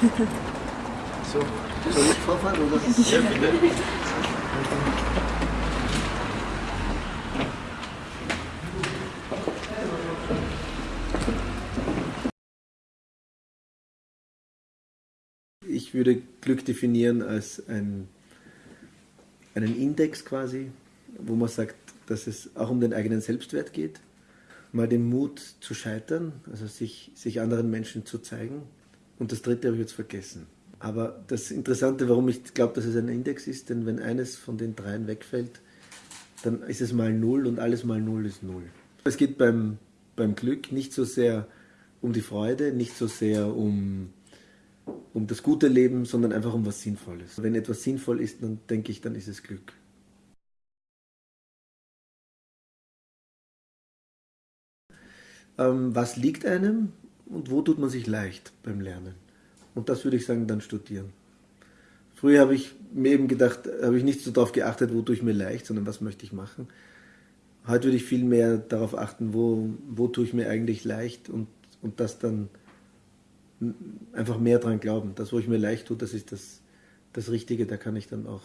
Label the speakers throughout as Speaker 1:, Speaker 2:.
Speaker 1: So, soll ich vorfahren oder?
Speaker 2: Ja, bitte.
Speaker 1: Ich würde Glück definieren als ein, einen Index quasi, wo man sagt, dass es auch um den eigenen Selbstwert geht. Mal den Mut zu scheitern, also sich, sich anderen Menschen zu zeigen. Und das dritte habe ich jetzt vergessen. Aber das Interessante, warum ich glaube, dass es ein Index ist, denn wenn eines von den dreien wegfällt, dann ist es mal null und alles mal null ist null. Es geht beim, beim Glück nicht so sehr um die Freude, nicht so sehr um, um das gute Leben, sondern einfach um was Sinnvolles. Wenn etwas sinnvoll ist, dann denke ich, dann ist es Glück. Ähm, was liegt einem und wo tut man sich leicht beim Lernen? Und das würde ich sagen, dann studieren. Früher habe ich mir eben gedacht, habe ich nicht so darauf geachtet, wo tue ich mir leicht, sondern was möchte ich machen. Heute würde ich viel mehr darauf achten, wo, wo tue ich mir eigentlich leicht und, und das dann einfach mehr dran glauben. Das, wo ich mir leicht tue, das ist das, das Richtige, da kann ich dann auch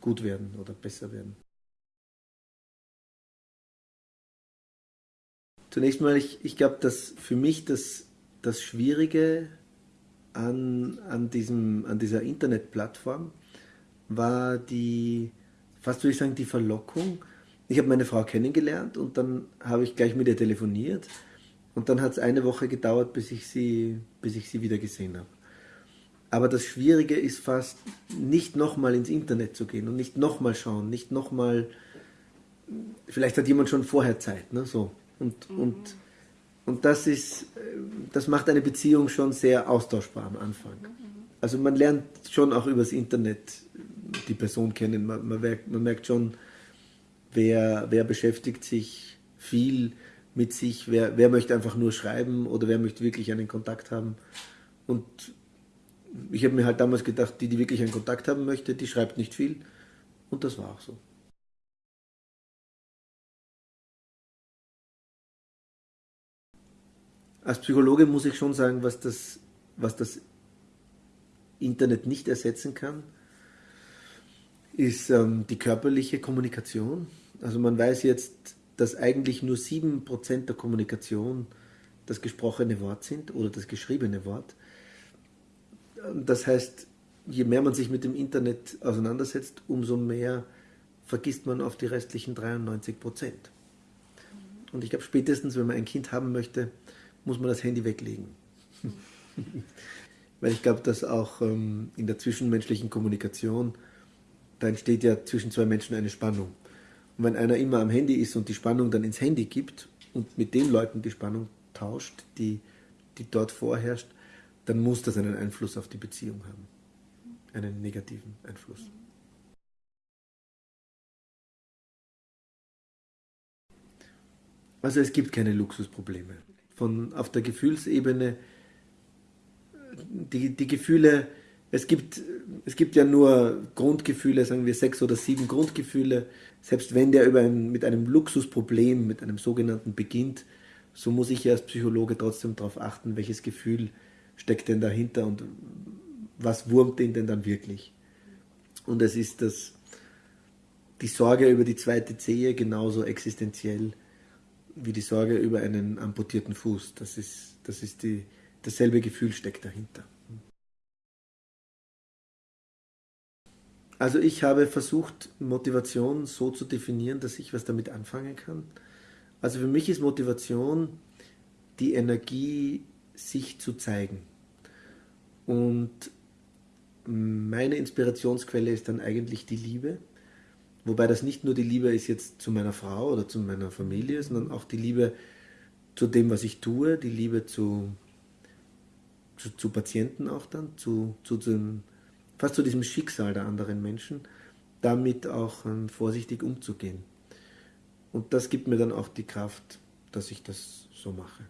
Speaker 1: gut werden oder besser werden. Zunächst mal, ich, ich glaube, dass für mich das, das Schwierige an, an, diesem, an dieser Internetplattform war die, fast würde ich sagen, die Verlockung. Ich habe meine Frau kennengelernt und dann habe ich gleich mit ihr telefoniert und dann hat es eine Woche gedauert, bis ich sie, bis ich sie wieder gesehen habe. Aber das Schwierige ist fast, nicht nochmal ins Internet zu gehen und nicht nochmal schauen, nicht nochmal, vielleicht hat jemand schon vorher Zeit, ne, so. Und, mhm. und und das ist, das macht eine Beziehung schon sehr austauschbar am Anfang. Also man lernt schon auch übers Internet die Person kennen. Man, man, merkt, man merkt schon, wer, wer beschäftigt sich viel mit sich, wer, wer möchte einfach nur schreiben oder wer möchte wirklich einen Kontakt haben. Und ich habe mir halt damals gedacht, die, die wirklich einen Kontakt haben möchte, die schreibt nicht viel. Und das war auch so. Als Psychologe muss ich schon sagen, was das, was das Internet nicht ersetzen kann, ist ähm, die körperliche Kommunikation. Also man weiß jetzt, dass eigentlich nur 7% der Kommunikation das gesprochene Wort sind oder das geschriebene Wort. Das heißt, je mehr man sich mit dem Internet auseinandersetzt, umso mehr vergisst man auf die restlichen 93% Und ich glaube, spätestens, wenn man ein Kind haben möchte, muss man das Handy weglegen. Weil ich glaube, dass auch ähm, in der zwischenmenschlichen Kommunikation, da entsteht ja zwischen zwei Menschen eine Spannung. Und wenn einer immer am Handy ist und die Spannung dann ins Handy gibt und mit den Leuten die Spannung tauscht, die, die dort vorherrscht, dann muss das einen Einfluss auf die Beziehung haben. Einen negativen Einfluss. Also es gibt keine Luxusprobleme von auf der Gefühlsebene die, die Gefühle, es gibt, es gibt ja nur Grundgefühle, sagen wir sechs oder sieben Grundgefühle. Selbst wenn der über ein, mit einem Luxusproblem, mit einem sogenannten beginnt, so muss ich ja als Psychologe trotzdem darauf achten, welches Gefühl steckt denn dahinter und was wurmt den denn dann wirklich. Und es ist das, die Sorge über die zweite Zehe genauso existenziell wie die Sorge über einen amputierten Fuß. Das ist, das ist die, dasselbe Gefühl steckt dahinter. Also ich habe versucht, Motivation so zu definieren, dass ich was damit anfangen kann. Also für mich ist Motivation die Energie, sich zu zeigen. Und meine Inspirationsquelle ist dann eigentlich die Liebe. Wobei das nicht nur die Liebe ist jetzt zu meiner Frau oder zu meiner Familie, sondern auch die Liebe zu dem, was ich tue, die Liebe zu, zu, zu Patienten auch dann, zu, zu dem, fast zu diesem Schicksal der anderen Menschen, damit auch ähm, vorsichtig umzugehen. Und das gibt mir dann auch die Kraft, dass ich das so mache.